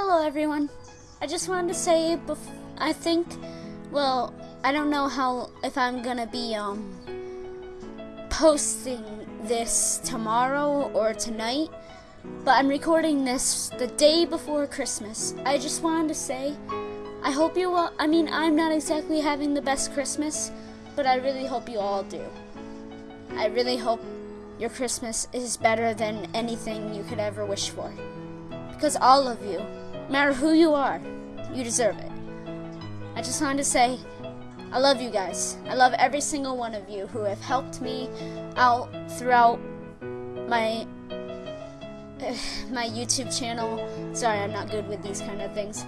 Hello, everyone. I just wanted to say, bef- I think, well, I don't know how if I'm gonna be um posting this tomorrow or tonight, but I'm recording this the day before Christmas. I just wanted to say, I hope you all. I mean, I'm not exactly having the best Christmas, but I really hope you all do. I really hope your Christmas is better than anything you could ever wish for. Because all of you, matter who you are, you deserve it. I just wanted to say, I love you guys. I love every single one of you who have helped me out throughout my my YouTube channel. Sorry, I'm not good with these kind of things.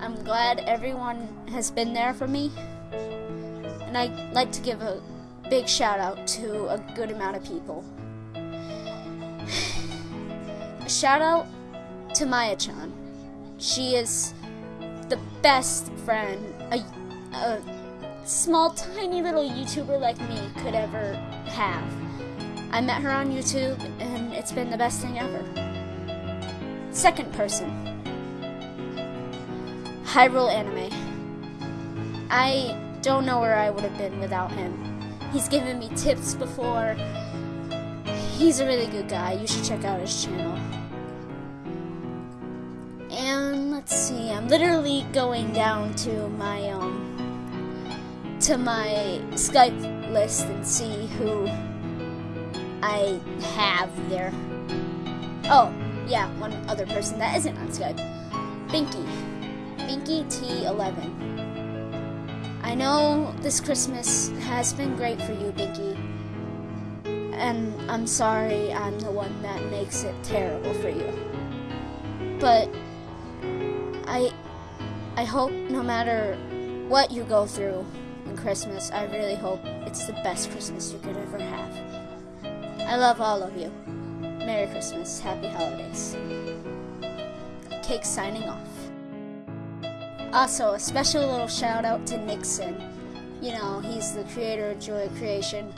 I'm glad everyone has been there for me. And I'd like to give a big shout out to a good amount of people. A shout out to Maya Chan. She is the best friend a, a small, tiny little YouTuber like me could ever have. I met her on YouTube, and it's been the best thing ever. Second person Hyrule Anime. I don't know where I would have been without him. He's given me tips before. He's a really good guy. You should check out his channel. Let's see, I'm literally going down to my um to my Skype list and see who I have there. Oh, yeah, one other person that isn't on Skype. Binky. Binky T11. I know this Christmas has been great for you, Binky. And I'm sorry I'm the one that makes it terrible for you. But I I hope no matter what you go through in Christmas, I really hope it's the best Christmas you could ever have. I love all of you. Merry Christmas. Happy holidays. Cake signing off. Also, a special little shout out to Nikson. You know, he's the creator of Joy Creation.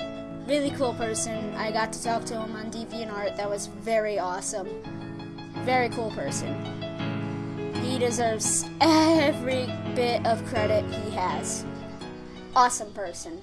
Really cool person. I got to talk to him on DeviantArt. That was very awesome. Very cool person. He deserves every bit of credit he has. Awesome person.